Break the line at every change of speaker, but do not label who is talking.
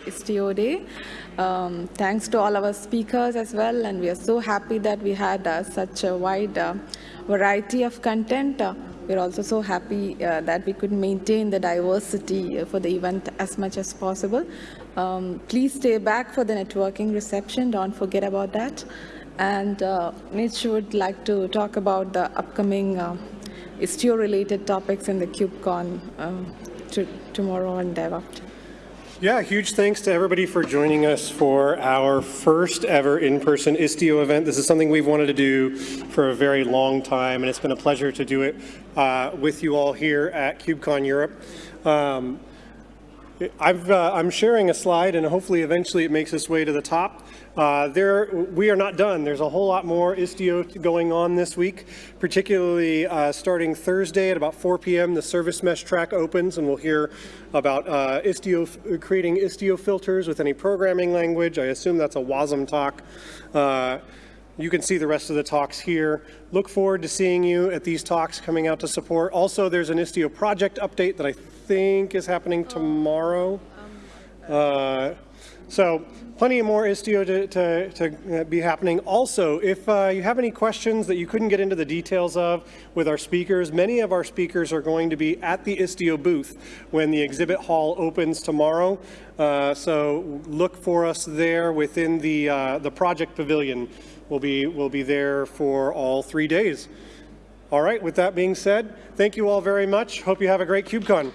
Istio Day. Um, thanks to all our speakers as well, and we are so happy that we had uh, such a wide uh, variety of content. Uh, we're also so happy uh, that we could maintain the diversity for the event as much as possible. Um, please stay back for the networking reception. Don't forget about that. And uh, Mitch would like to talk about the upcoming uh, Istio-related topics in the KubeCon um, to, tomorrow and day after.
Yeah, huge thanks to everybody for joining us for our first ever in-person Istio event. This is something we've wanted to do for a very long time, and it's been a pleasure to do it uh, with you all here at KubeCon Europe. Um, i am uh, sharing a slide, and hopefully eventually it makes its way to the top. Uh, there, we are not done. There's a whole lot more Istio going on this week, particularly uh, starting Thursday at about 4 p.m. The service mesh track opens, and we'll hear about uh, Istio, creating Istio filters with any programming language. I assume that's a WASM talk. You can see the rest of the talks here. Look forward to seeing you at these talks coming out to support. Also, there's an Istio project update that I think is happening tomorrow. Uh, so plenty more Istio to, to, to, uh, be happening. Also, if uh, you have any questions that you couldn't get into the details of with our speakers, many of our speakers are going to be at the Istio booth when the exhibit hall opens tomorrow. Uh, so look for us there within the, uh, the project pavilion. We'll be, we'll be there for all three days. All right, with that being said, thank you all very much. Hope you have a great KubeCon.